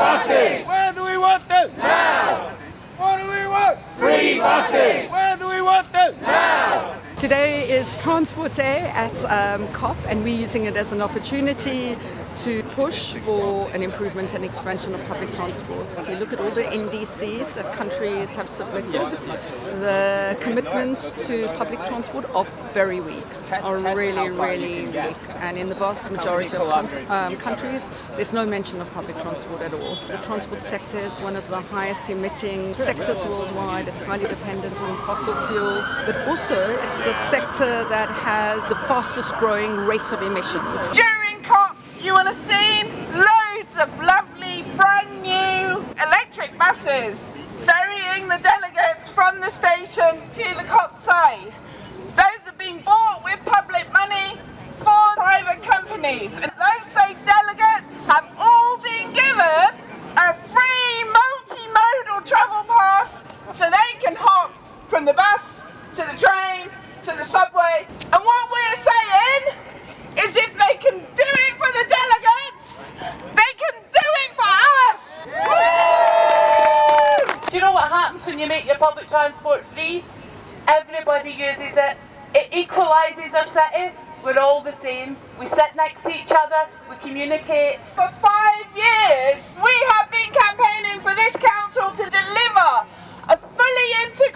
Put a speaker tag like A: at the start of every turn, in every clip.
A: buses!
B: Where do we want them?
A: Now!
B: What do we want?
A: Free buses!
B: Where do we want them?
A: Now!
C: Today is Transport Day at um, COP and we're using it as an opportunity to push for an improvement and expansion of public transport. If you look at all the NDCs that countries have submitted, the commitments to public transport are very weak, are really, really weak. And in the vast majority of um, countries, there's no mention of public transport at all. The transport sector is one of the highest emitting sectors worldwide. It's highly dependent on fossil fuels, but also it's the sector that has the fastest growing rate of emissions.
D: Have seen loads of lovely brand new electric buses ferrying the delegates from the station to the COP site. Those have been bought with public money for private companies. And those same delegates have all been given a free multimodal travel pass so they can hop from the bus to the train to the subway. And what we're saying is if they can do it for the delegates, they can do it for us!
E: Do you know what happens when you make your public transport free? Everybody uses it. It equalises our city. We're all the same. We sit next to each other. We communicate.
D: For five years, we have been campaigning for this council to deliver a fully integrated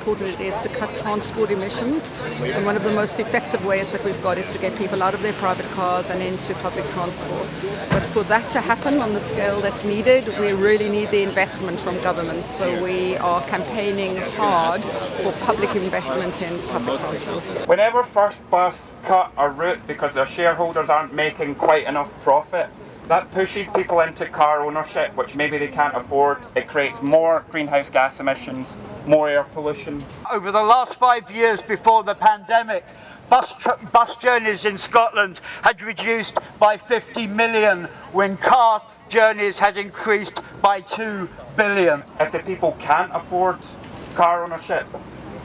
C: important it is to cut transport emissions and one of the most effective ways that we've got is to get people out of their private cars and into public transport. But for that to happen on the scale that's needed, we really need the investment from governments. So we are campaigning hard for public investment in public transport.
F: Whenever First Bus cut a route because their shareholders aren't making quite enough profit, that pushes people into car ownership, which maybe they can't afford. It creates more greenhouse gas emissions, more air pollution.
G: Over the last five years before the pandemic, bus, bus journeys in Scotland had reduced by 50 million when car journeys had increased by 2 billion.
F: If the people can't afford car ownership,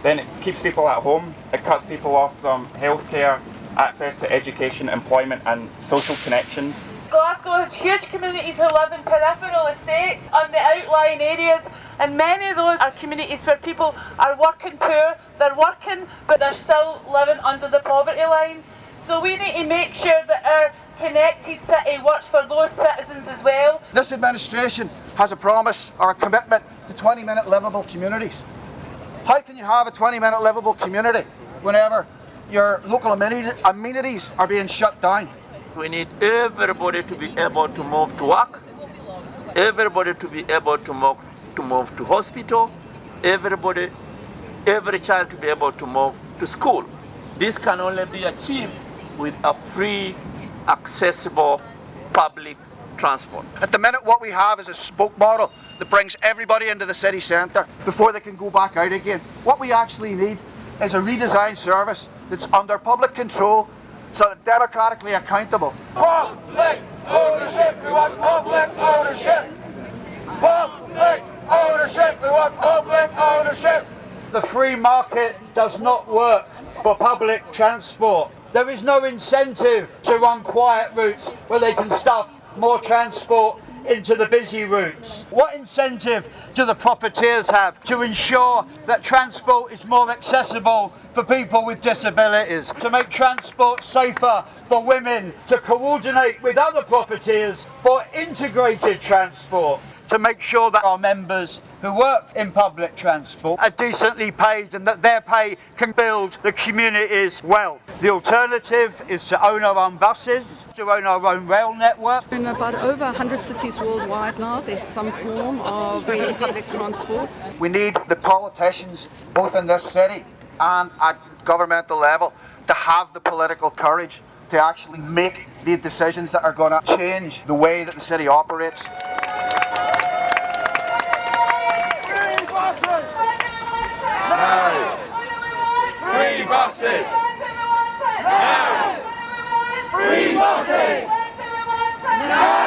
F: then it keeps people at home, it cuts people off from healthcare, access to education, employment and social connections.
E: Glasgow has huge communities who live in peripheral estates on the outlying areas and many of those are communities where people are working poor, they're working but they're still living under the poverty line. So we need to make sure that our connected city works for those citizens as well.
B: This administration has a promise or a commitment to 20 minute livable communities. How can you have a 20 minute livable community whenever your local amenities are being shut down?
H: We need everybody to be able to move to work, everybody to be able to move to move to hospital, everybody, every child to be able to move to school. This can only be achieved with a free, accessible public transport.
B: At the minute what we have is a spoke model that brings everybody into the city centre before they can go back out again. What we actually need is a redesigned service that's under public control so democratically accountable.
A: Public ownership, we want public ownership! Public ownership, we want public ownership!
G: The free market does not work for public transport. There is no incentive to run quiet routes where they can stuff more transport into the busy routes? What incentive do the profiteers have to ensure that transport is more accessible for people with disabilities, to make transport safer for women, to coordinate with other profiteers for integrated transport, to make sure that our members who work in public transport are decently paid and that their pay can build the community's wealth. The alternative is to own our own buses, to own our own rail network.
C: In about over 100 cities worldwide now, there's some form of public transport.
B: We need the politicians, both in this city and at governmental level, to have the political courage to actually make the decisions that are going to change the way that the city operates.
A: Buses! Now!